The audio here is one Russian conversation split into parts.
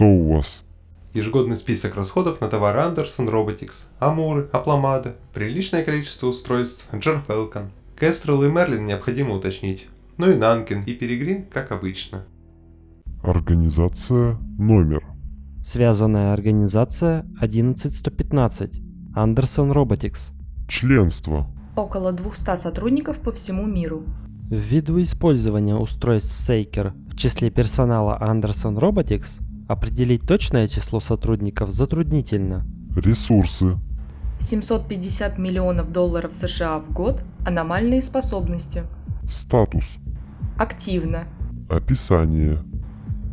Что у вас? Ежегодный список расходов на товары Anderson Robotics, Амуры, Апламада, приличное количество устройств, Джер Falcon. Кестрел и Мерлин необходимо уточнить. Ну и Нанкин и Перегрин, как обычно. Организация номер. Связанная организация 11115. Anderson Robotics. Членство. Около 200 сотрудников по всему миру. Ввиду использования устройств Сейкер в числе персонала Anderson Robotics, определить точное число сотрудников затруднительно. Ресурсы. 750 миллионов долларов США в год. Аномальные способности. Статус. Активно. Описание.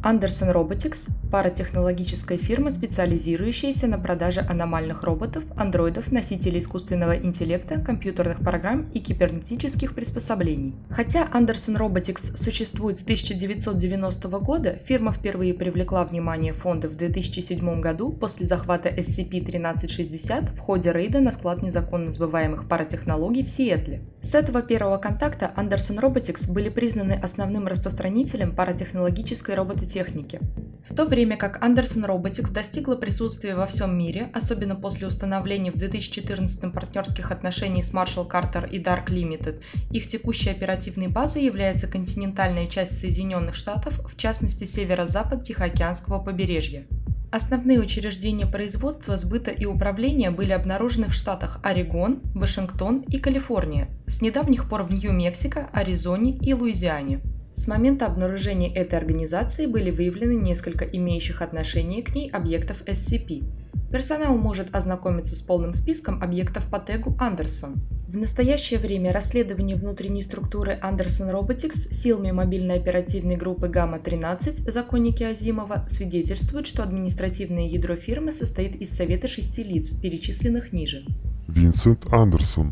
Anderson Robotics – паратехнологическая фирма, специализирующаяся на продаже аномальных роботов, андроидов, носителей искусственного интеллекта, компьютерных программ и кибернетических приспособлений. Хотя Anderson Robotics существует с 1990 года, фирма впервые привлекла внимание фонда в 2007 году после захвата SCP-1360 в ходе рейда на склад незаконно сбываемых паратехнологий в Сиэтле. С этого первого контакта Anderson Robotics были признаны основным распространителем паратехнологической робототехники техники. В то время как Anderson Robotics достигла присутствия во всем мире, особенно после установления в 2014 партнерских отношений с Marshall Carter и Dark Limited, их текущей оперативной базой является континентальная часть Соединенных Штатов, в частности северо-запад Тихоокеанского побережья. Основные учреждения производства, сбыта и управления были обнаружены в штатах Орегон, Вашингтон и Калифорния, с недавних пор в Нью-Мексико, Аризоне и Луизиане. С момента обнаружения этой организации были выявлены несколько имеющих отношение к ней объектов SCP. Персонал может ознакомиться с полным списком объектов по тегу Андерсон. В настоящее время расследование внутренней структуры Anderson Robotics силами мобильной оперативной группы Гамма-13 «Законники Азимова» свидетельствует, что административное ядро фирмы состоит из совета шести лиц, перечисленных ниже. Винсент Андерсон.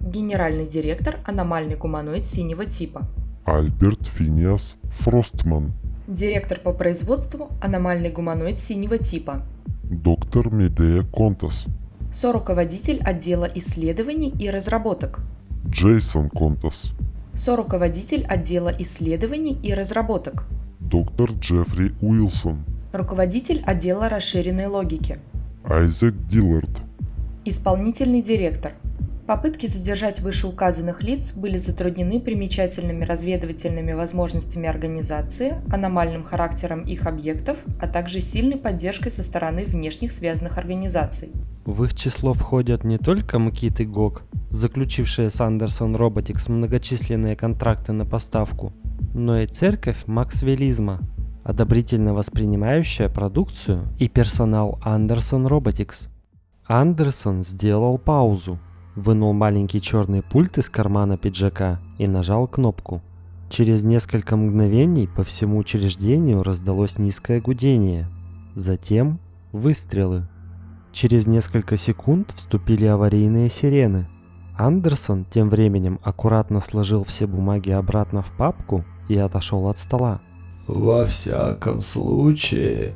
Генеральный директор аномальный гуманоид синего типа. Альберт Финиас Фростман. Директор по производству аномальный гуманоид синего типа. Доктор Медея Контас. Соруководитель отдела исследований и разработок. Джейсон Контас. Соруководитель отдела исследований и разработок. Доктор Джеффри Уилсон. Руководитель отдела расширенной логики. Айзек Диллард. Исполнительный директор – Попытки задержать вышеуказанных лиц были затруднены примечательными разведывательными возможностями организации, аномальным характером их объектов, а также сильной поддержкой со стороны внешних связанных организаций. В их число входят не только МКИТ и ГОК, заключившие с Андерсон Robotics многочисленные контракты на поставку, но и церковь Максвелизма, одобрительно воспринимающая продукцию и персонал Андерсон Robotics. Андерсон сделал паузу, вынул маленький черный пульт из кармана пиджака и нажал кнопку. Через несколько мгновений по всему учреждению раздалось низкое гудение. Затем выстрелы. Через несколько секунд вступили аварийные сирены. Андерсон тем временем аккуратно сложил все бумаги обратно в папку и отошел от стола. «Во всяком случае...»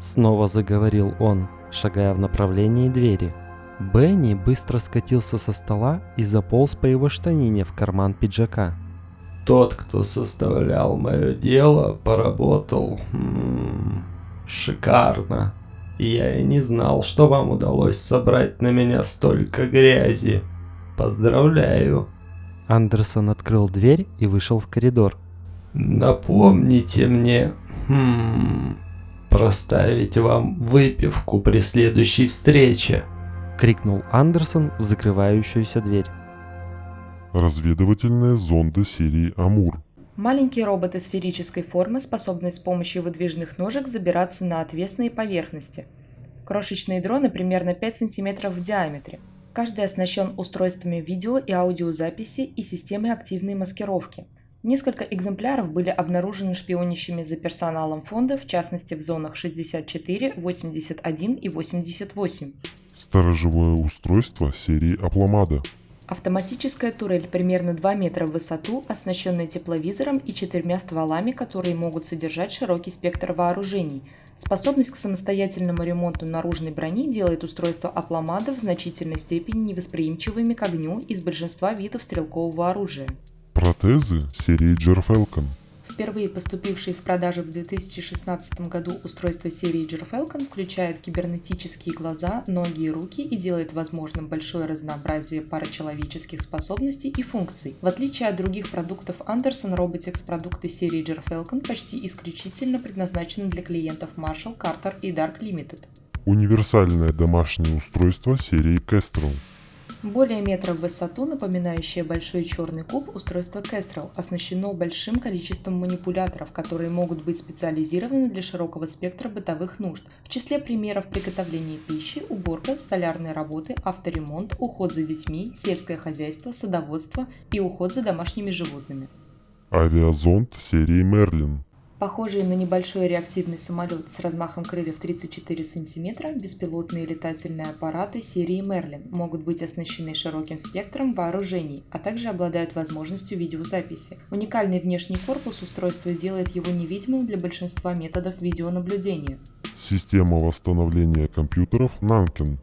Снова заговорил он, шагая в направлении двери. Бенни быстро скатился со стола и заполз по его штанине в карман пиджака. Тот, кто составлял мое дело, поработал м-м, шикарно. Я и не знал, что вам удалось собрать на меня столько грязи. Поздравляю. Андерсон открыл дверь и вышел в коридор. Напомните мне, хм, проставить вам выпивку при следующей встрече. — крикнул Андерсон в закрывающуюся дверь. Разведывательные зонды серии «Амур». Маленькие роботы сферической формы, способные с помощью выдвижных ножек забираться на отвесные поверхности. Крошечные дроны примерно 5 см в диаметре. Каждый оснащен устройствами видео и аудиозаписи и системой активной маскировки. Несколько экземпляров были обнаружены шпионящими за персоналом фонда, в частности в зонах 64, 81 и 88. Сторожевое устройство серии Апламада. Автоматическая турель примерно 2 метра в высоту, оснащенная тепловизором и четырьмя стволами, которые могут содержать широкий спектр вооружений. Способность к самостоятельному ремонту наружной брони делает устройство Апламада в значительной степени невосприимчивыми к огню из большинства видов стрелкового оружия. Протезы серии Джерфелкон. Впервые поступившие в продажу в 2016 году устройство серии Falcon включает кибернетические глаза, ноги и руки и делает возможным большое разнообразие парачеловеческих способностей и функций. В отличие от других продуктов Anderson Robotics, продукты серии Falcon почти исключительно предназначены для клиентов Marshall, Carter и Dark Limited. Универсальное домашнее устройство серии Kestrel. Более метра в высоту, напоминающее большой черный куб, устройство Kestrel оснащено большим количеством манипуляторов, которые могут быть специализированы для широкого спектра бытовых нужд. В числе примеров приготовления пищи, уборка, столярные работы, авторемонт, уход за детьми, сельское хозяйство, садоводство и уход за домашними животными. Авиазонд серии Merlin. Похожие на небольшой реактивный самолет с размахом крыльев 34 см, беспилотные летательные аппараты серии Merlin могут быть оснащены широким спектром вооружений, а также обладают возможностью видеозаписи. Уникальный внешний корпус устройства делает его невидимым для большинства методов видеонаблюдения. Система восстановления компьютеров Nankin.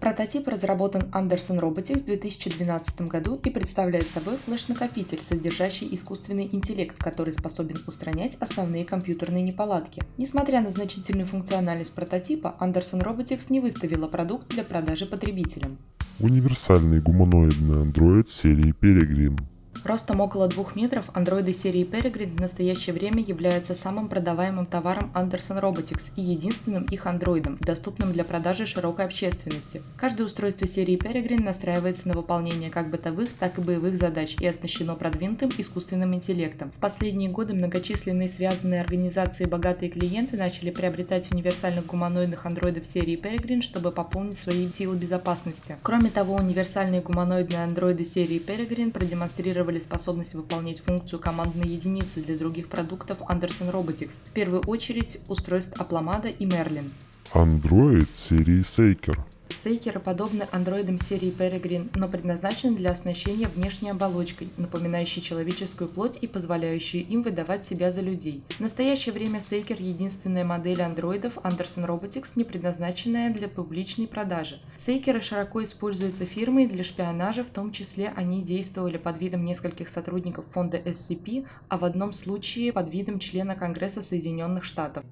Прототип разработан Anderson Robotics в 2012 году и представляет собой флеш-накопитель, содержащий искусственный интеллект, который способен устранять основные компьютерные неполадки. Несмотря на значительную функциональность прототипа, Anderson Robotics не выставила продукт для продажи потребителям. Универсальный гуманоидный андроид серии Peregrine. Ростом около 2 метров, андроиды серии Peregrine в настоящее время являются самым продаваемым товаром Anderson Robotics и единственным их андроидом, доступным для продажи широкой общественности. Каждое устройство серии Peregrine настраивается на выполнение как бытовых, так и боевых задач и оснащено продвинутым искусственным интеллектом. В последние годы многочисленные связанные организации богатые клиенты начали приобретать универсальных гуманоидных андроидов серии Peregrine, чтобы пополнить свои силы безопасности. Кроме того, универсальные гуманоидные андроиды серии Peregrine продемонстрировали демонстрировали способность выполнять функцию командной единицы для других продуктов Anderson Robotics, в первую очередь устройств Апломада и Merlin. Android серии Seeker. Сейкеры подобны андроидам серии Peregrine, но предназначены для оснащения внешней оболочкой, напоминающей человеческую плоть и позволяющей им выдавать себя за людей. В настоящее время Сейкер – единственная модель андроидов Anderson Robotics, не предназначенная для публичной продажи. Сейкеры широко используются фирмой для шпионажа, в том числе они действовали под видом нескольких сотрудников фонда SCP, а в одном случае под видом члена Конгресса Соединенных Штатов.